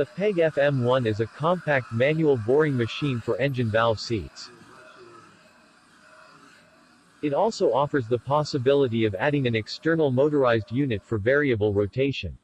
The PEG FM1 is a compact manual boring machine for engine valve seats. It also offers the possibility of adding an external motorized unit for variable rotation.